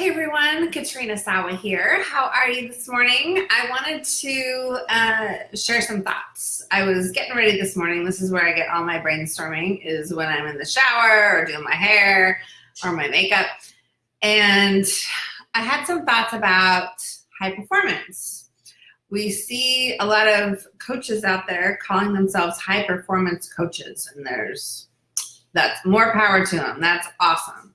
Hey everyone, Katrina Sawa here. How are you this morning? I wanted to uh, share some thoughts. I was getting ready this morning. This is where I get all my brainstorming is when I'm in the shower or doing my hair or my makeup. And I had some thoughts about high performance. We see a lot of coaches out there calling themselves high performance coaches and there's that's more power to them. That's awesome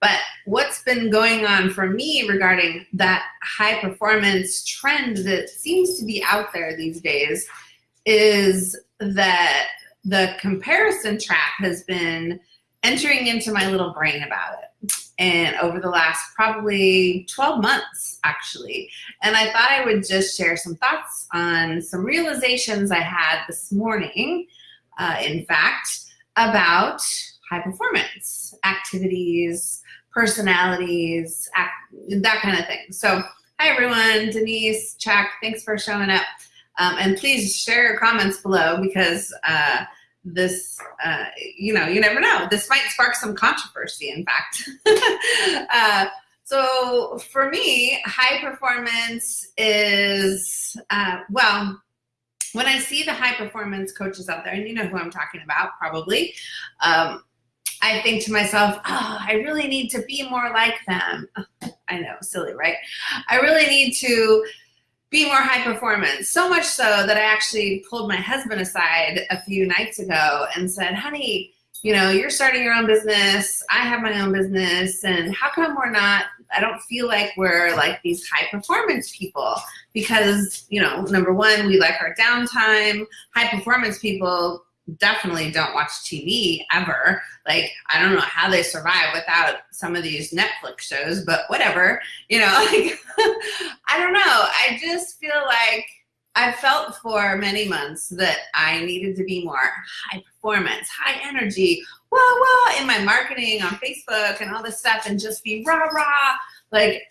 but what's been going on for me regarding that high performance trend that seems to be out there these days is that the comparison trap has been entering into my little brain about it. And over the last probably 12 months actually. And I thought I would just share some thoughts on some realizations I had this morning uh, in fact about high performance activities personalities, act, that kind of thing. So hi everyone, Denise, Chuck, thanks for showing up. Um, and please share your comments below because uh, this, uh, you know, you never know. This might spark some controversy, in fact. uh, so for me, high performance is, uh, well, when I see the high performance coaches out there, and you know who I'm talking about probably, um, I think to myself, oh, I really need to be more like them. I know, silly, right? I really need to be more high performance. So much so that I actually pulled my husband aside a few nights ago and said, honey, you know, you're starting your own business. I have my own business. And how come we're not, I don't feel like we're like these high performance people because, you know, number one, we like our downtime. High performance people definitely don't watch TV ever. Like, I don't know how they survive without some of these Netflix shows, but whatever, you know, like, I don't know. I just feel like I felt for many months that I needed to be more high performance, high energy, whoa, whoa, in my marketing on Facebook and all this stuff and just be rah, rah. Like,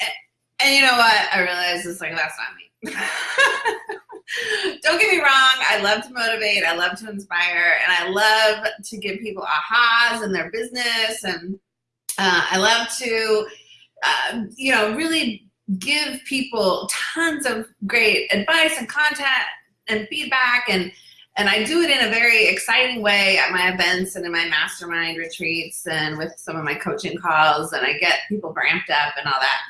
and you know what? I realized it's like, that's not me. don't get me wrong, I love to motivate, I love to inspire, and I love to give people ahas in their business, and uh, I love to, uh, you know, really give people tons of great advice and content and feedback, and and I do it in a very exciting way at my events and in my mastermind retreats and with some of my coaching calls, and I get people ramped up and all that.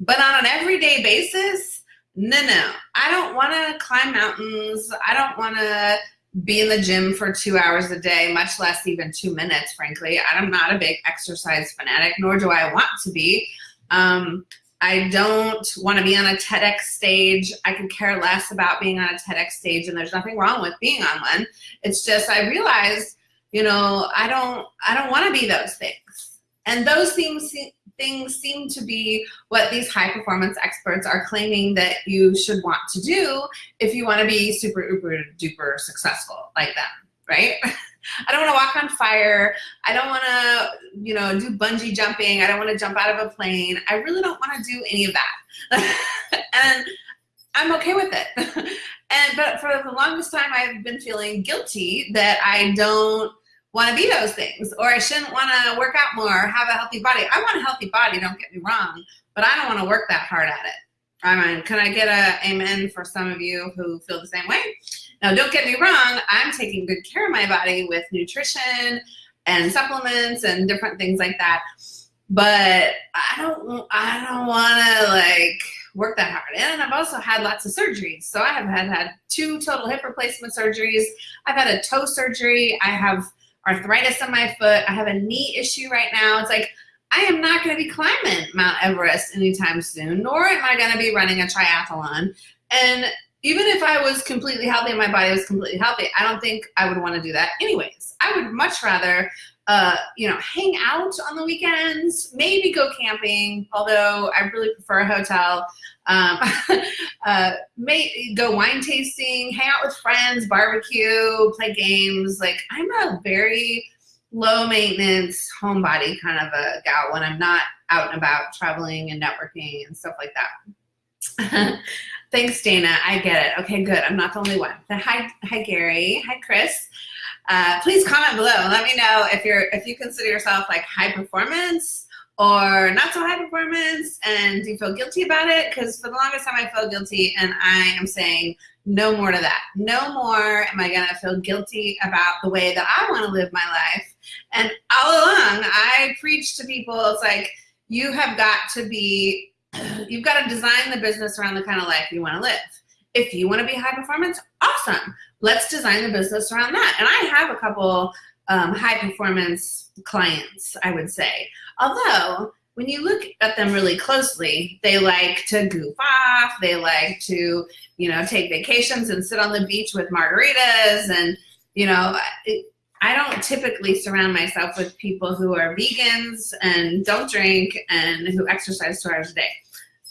But on an everyday basis, no, no, I don't want to climb mountains. I don't want to be in the gym for two hours a day, much less even two minutes, frankly. I'm not a big exercise fanatic, nor do I want to be. Um, I don't want to be on a TEDx stage. I could care less about being on a TEDx stage, and there's nothing wrong with being on one. It's just I realized, you know, I don't I don't want to be those things. And those things things seem to be what these high performance experts are claiming that you should want to do if you want to be super uber duper successful like them, right? I don't want to walk on fire. I don't want to, you know, do bungee jumping. I don't want to jump out of a plane. I really don't want to do any of that. and I'm okay with it. and but for the longest time I've been feeling guilty that I don't want to be those things or I shouldn't want to work out more or have a healthy body. I want a healthy body, don't get me wrong, but I don't want to work that hard at it. I mean, can I get a amen for some of you who feel the same way? Now, don't get me wrong, I'm taking good care of my body with nutrition and supplements and different things like that. But I don't, I don't want to like work that hard. And I've also had lots of surgeries. So I have had, had two total hip replacement surgeries. I've had a toe surgery. I have arthritis on my foot. I have a knee issue right now. It's like, I am not going to be climbing Mount Everest anytime soon, nor am I going to be running a triathlon. And even if I was completely healthy and my body was completely healthy, I don't think I would want to do that anyways. I would much rather, uh, you know, hang out on the weekends, maybe go camping, although I really prefer a hotel. Um, uh, may, go wine tasting, hang out with friends, barbecue, play games. Like I'm a very low maintenance homebody kind of a gal when I'm not out and about traveling and networking and stuff like that. Thanks, Dana. I get it. Okay, good. I'm not the only one. Hi, hi, Gary. Hi, Chris. Uh, please comment below let me know if you're if you consider yourself like high performance or not so high performance and do you feel guilty about it? Because for the longest time i felt guilty and i am saying no more to that. No more am i going to feel guilty about the way that i want to live my life. And all along i preach to people it's like you have got to be you've got to design the business around the kind of life you want to live. If you want to be high performance awesome let's design the business around that and i have a couple um, high performance clients, I would say. Although, when you look at them really closely, they like to goof off, they like to, you know, take vacations and sit on the beach with margaritas. And, you know, I don't typically surround myself with people who are vegans and don't drink and who exercise two hours a day.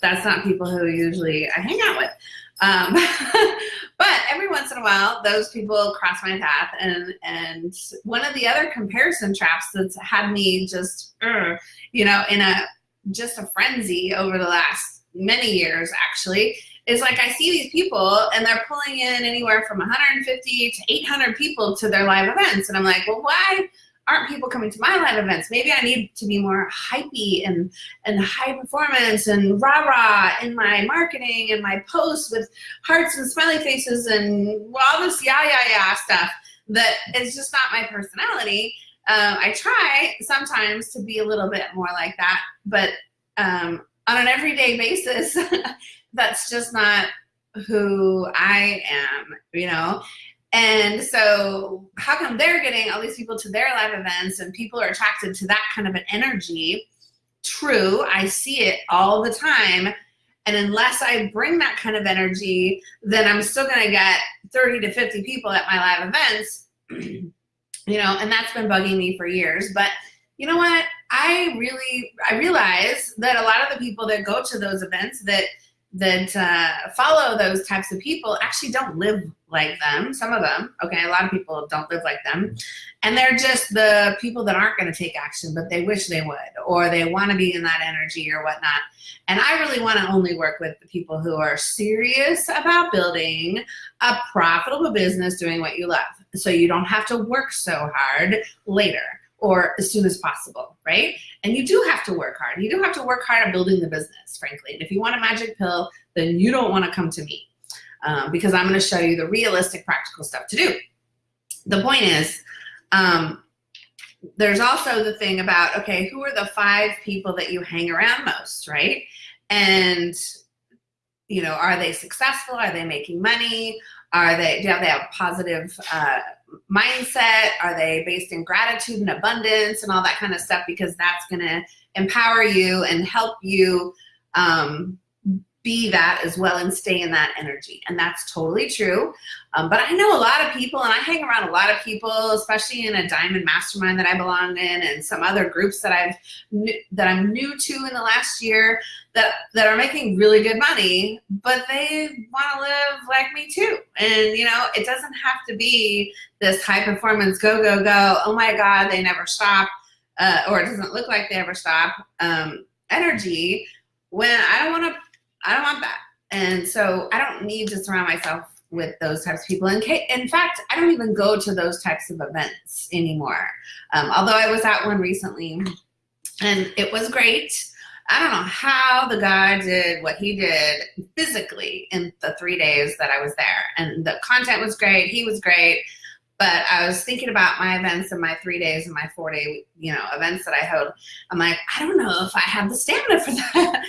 That's not people who usually I hang out with. Um, but every once in a while, those people cross my path. And, and one of the other comparison traps that's had me just, uh, you know, in a just a frenzy over the last many years, actually, is like I see these people and they're pulling in anywhere from 150 to 800 people to their live events. And I'm like, well, why? Aren't people coming to my live events? Maybe I need to be more hypey and, and high performance and rah-rah in my marketing and my posts with hearts and smiley faces and all this yeah, yeah, yeah stuff that is just not my personality. Um, I try sometimes to be a little bit more like that, but um, on an everyday basis, that's just not who I am, you know? And so how come they're getting all these people to their live events and people are attracted to that kind of an energy? True, I see it all the time. And unless I bring that kind of energy, then I'm still gonna get 30 to 50 people at my live events, you know, and that's been bugging me for years. But you know what? I really, I realize that a lot of the people that go to those events that that uh, follow those types of people actually don't live like them. Some of them, okay, a lot of people don't live like them. And they're just the people that aren't going to take action, but they wish they would, or they want to be in that energy or whatnot. And I really want to only work with the people who are serious about building a profitable business doing what you love. So you don't have to work so hard later or as soon as possible, right? And you do have to work hard. You do have to work hard at building the business, frankly. And if you want a magic pill, then you don't want to come to me um, because I'm going to show you the realistic, practical stuff to do. The point is, um, there's also the thing about, okay, who are the five people that you hang around most, right? And, you know, are they successful? Are they making money? Are they, do they have positive uh, mindset? Are they based in gratitude and abundance and all that kind of stuff? Because that's going to empower you and help you um, be that as well and stay in that energy. And that's totally true. Um, but I know a lot of people and I hang around a lot of people, especially in a diamond mastermind that I belong in and some other groups that I've that I'm new to in the last year that, that are making really good money, but they want to live like me too. And you know, it doesn't have to be this high performance, go, go, go, oh my God, they never stop, uh, or it doesn't look like they ever stop um, energy when I don't want to I don't want that. And so I don't need to surround myself with those types of people. In, in fact, I don't even go to those types of events anymore. Um, although I was at one recently and it was great. I don't know how the guy did what he did physically in the three days that I was there. And the content was great. He was great. But I was thinking about my events and my three days and my four day, you know, events that I hold. I'm like, I don't know if I have the stamina for that.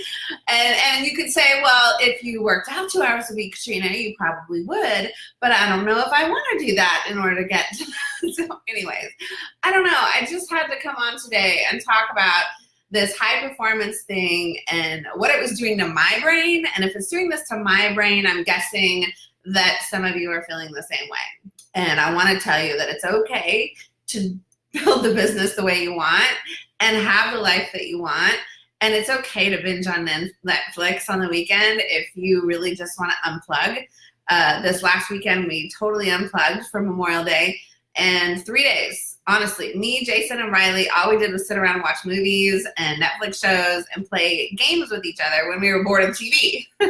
and and you could say, well, if you worked out two hours a week, Katrina, you probably would. But I don't know if I want to do that in order to get. so, anyways, I don't know. I just had to come on today and talk about this high performance thing and what it was doing to my brain. And if it's doing this to my brain, I'm guessing that some of you are feeling the same way. And I want to tell you that it's okay to build the business the way you want and have the life that you want. And it's okay to binge on Netflix on the weekend if you really just want to unplug. Uh, this last weekend, we totally unplugged for Memorial Day and three days honestly, me, Jason, and Riley, all we did was sit around and watch movies and Netflix shows and play games with each other when we were bored of TV.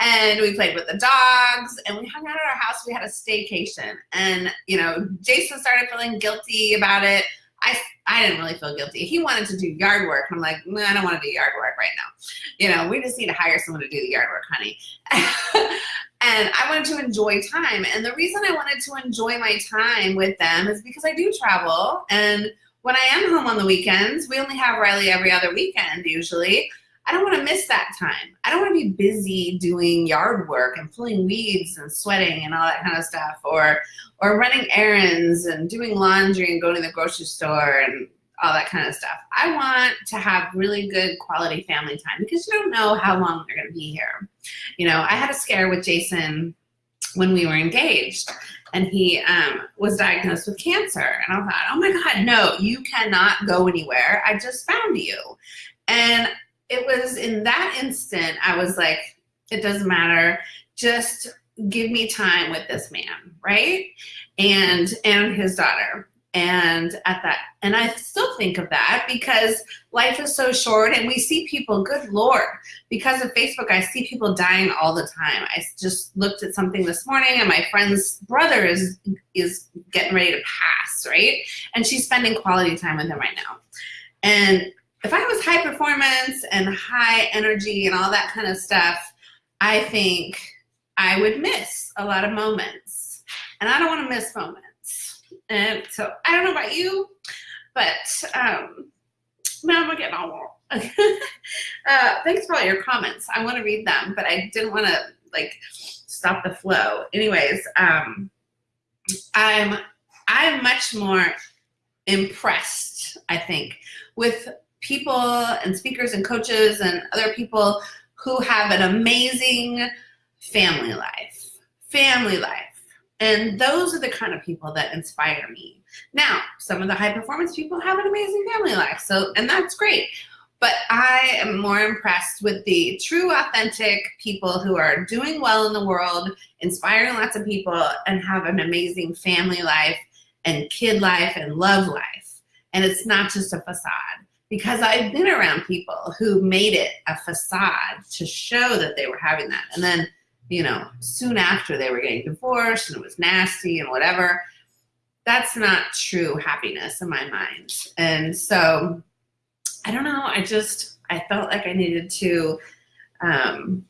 and we played with the dogs and we hung out at our house. We had a staycation. And, you know, Jason started feeling guilty about it. I, I didn't really feel guilty. He wanted to do yard work. I'm like, nah, I don't want to do yard work right now. You know, we just need to hire someone to do the yard work, honey. and I wanted to enjoy time. And the reason I wanted to enjoy my time with them is because I do travel. And when I am home on the weekends, we only have Riley every other weekend usually. I don't want to miss that time. I don't want to be busy doing yard work and pulling weeds and sweating and all that kind of stuff or or running errands and doing laundry and going to the grocery store and all that kind of stuff. I want to have really good quality family time because you don't know how long they're going to be here. You know, I had a scare with Jason when we were engaged and he um, was diagnosed with cancer. And I thought, oh my God, no, you cannot go anywhere. I just found you. And it was in that instant, I was like, it doesn't matter. Just give me time with this man, right? And and his daughter. And at that, and I still think of that because life is so short and we see people, good Lord, because of Facebook, I see people dying all the time. I just looked at something this morning and my friend's brother is, is getting ready to pass, right? And she's spending quality time with him right now. And if I was high performance and high energy and all that kind of stuff, I think I would miss a lot of moments. And I don't want to miss moments. And so I don't know about you, but um, now I'm getting all uh, thanks for all your comments. I want to read them, but I didn't want to like stop the flow. Anyways, um, I'm I'm much more impressed, I think, with people and speakers and coaches and other people who have an amazing family life, family life. And those are the kind of people that inspire me. Now, some of the high performance people have an amazing family life. So, and that's great. But I am more impressed with the true, authentic people who are doing well in the world, inspiring lots of people, and have an amazing family life and kid life and love life. And it's not just a facade because I've been around people who made it a facade to show that they were having that. And then, you know, soon after they were getting divorced and it was nasty and whatever. That's not true happiness in my mind. And so I don't know. I just, I felt like I needed to, um,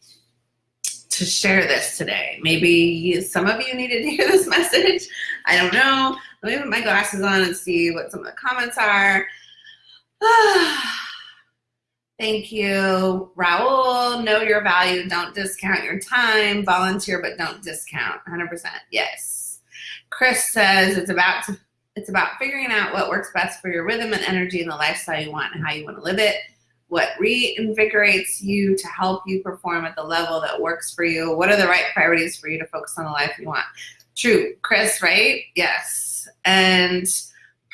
to share this today. Maybe some of you needed to hear this message. I don't know. Let me put my glasses on and see what some of the comments are. Thank you. Raul, know your value. Don't discount your time. Volunteer, but don't discount. 100%. Yes. Chris says it's about to, it's about figuring out what works best for your rhythm and energy and the lifestyle you want and how you want to live it. What reinvigorates you to help you perform at the level that works for you. What are the right priorities for you to focus on the life you want? True. Chris, right? Yes. And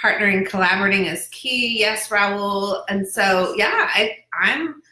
partnering, collaborating is key. Yes, Raul. And so, yeah, I, I'm,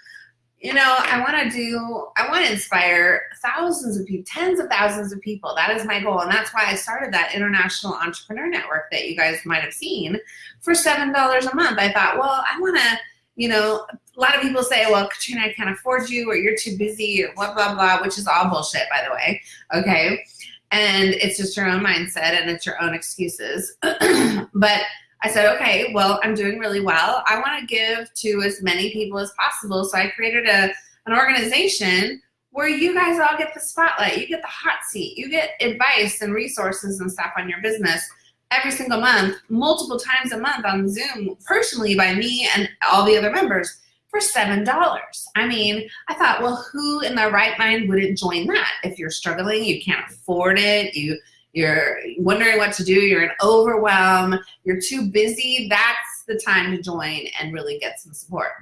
you know, I want to do, I want to inspire thousands of people, tens of thousands of people. That is my goal. And that's why I started that International Entrepreneur Network that you guys might have seen for $7 a month. I thought, well, I want to, you know, a lot of people say, well, Katrina, I can't afford you or you're too busy or blah, blah, blah, which is all bullshit, by the way. Okay and it's just your own mindset and it's your own excuses. but I said, okay, well, I'm doing really well. I want to give to as many people as possible. So I created a, an organization where you guys all get the spotlight. You get the hot seat. You get advice and resources and stuff on your business every single month, multiple times a month on Zoom, personally by me and all the other members for $7. I mean, I thought, well, who in their right mind wouldn't join that? If you're struggling, you can't afford it, you, you're wondering what to do, you're in overwhelm, you're too busy, that's the time to join and really get some support.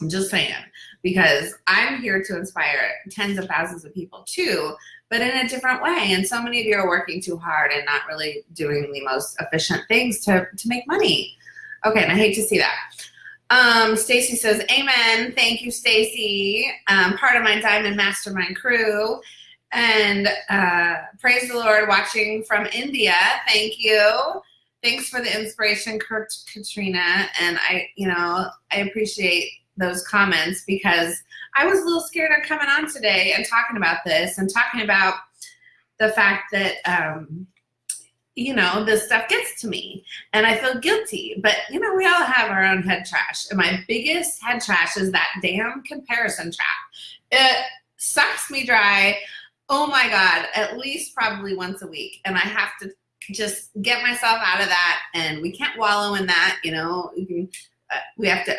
I'm just saying, because I'm here to inspire tens of thousands of people too, but in a different way. And so many of you are working too hard and not really doing the most efficient things to, to make money. Okay, and I hate to see that. Um, Stacy says, Amen. Thank you, Stacy. Um, part of my Diamond Mastermind crew. And uh, praise the Lord, watching from India. Thank you. Thanks for the inspiration, Kurt, Katrina. And I, you know, I appreciate those comments because I was a little scared of coming on today and talking about this and talking about the fact that um, you know, this stuff gets to me and I feel guilty. But, you know, we all have our own head trash. And my biggest head trash is that damn comparison trap. It sucks me dry. Oh my God, at least probably once a week. And I have to just get myself out of that. And we can't wallow in that, you know, uh, we have to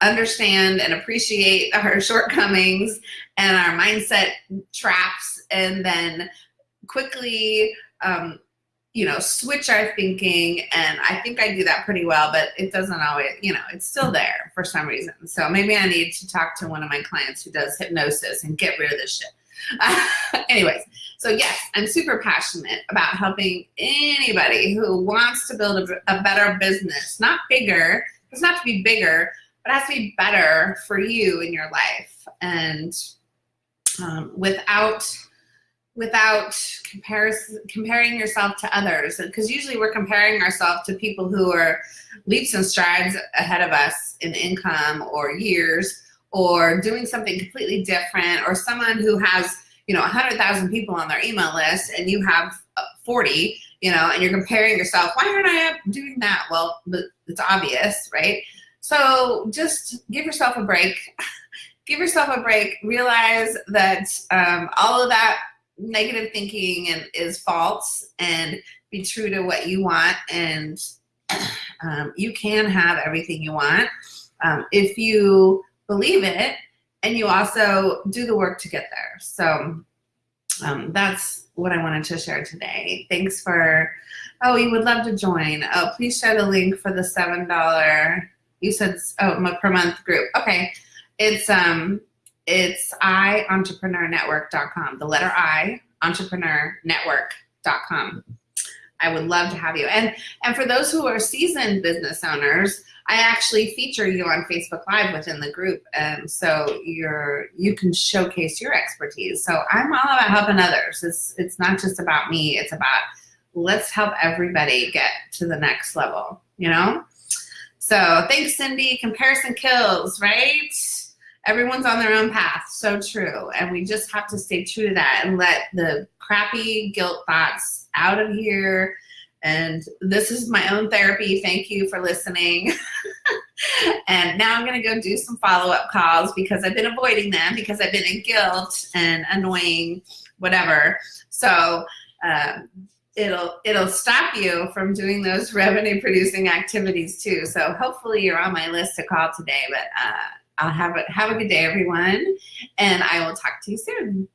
understand and appreciate our shortcomings and our mindset traps and then quickly um, you know, switch our thinking. And I think I do that pretty well, but it doesn't always, you know, it's still there for some reason. So maybe I need to talk to one of my clients who does hypnosis and get rid of this shit. Anyways, so yes, I'm super passionate about helping anybody who wants to build a, a better business, not bigger, it's not to be bigger, but it has to be better for you in your life. And um, without without comparison, comparing yourself to others. Because usually we're comparing ourselves to people who are leaps and strides ahead of us in income or years or doing something completely different or someone who has, you know, 100,000 people on their email list and you have uh, 40, you know, and you're comparing yourself, why aren't I doing that? Well, it's obvious, right? So just give yourself a break. give yourself a break. Realize that um, all of that negative thinking and is false and be true to what you want and um, you can have everything you want um, if you believe it and you also do the work to get there. So um, that's what I wanted to share today. Thanks for, oh, you would love to join. Oh, please share the link for the $7, you said, oh, per month group. Okay. It's, um, it's iEntrepreneurNetwork.com. The letter I, entrepreneurnetwork.com. I would love to have you. And, and for those who are seasoned business owners, I actually feature you on Facebook Live within the group. And so you're, you can showcase your expertise. So I'm all about helping others. It's, it's not just about me. It's about let's help everybody get to the next level, you know? So thanks, Cindy. Comparison kills, right? Everyone's on their own path. So true. And we just have to stay true to that and let the crappy guilt thoughts out of here. And this is my own therapy. Thank you for listening. and now I'm going to go do some follow-up calls because I've been avoiding them because I've been in guilt and annoying, whatever. So um, it'll it'll stop you from doing those revenue producing activities too. So hopefully you're on my list to call today. But uh, I'll have a, have a good day, everyone, and I will talk to you soon.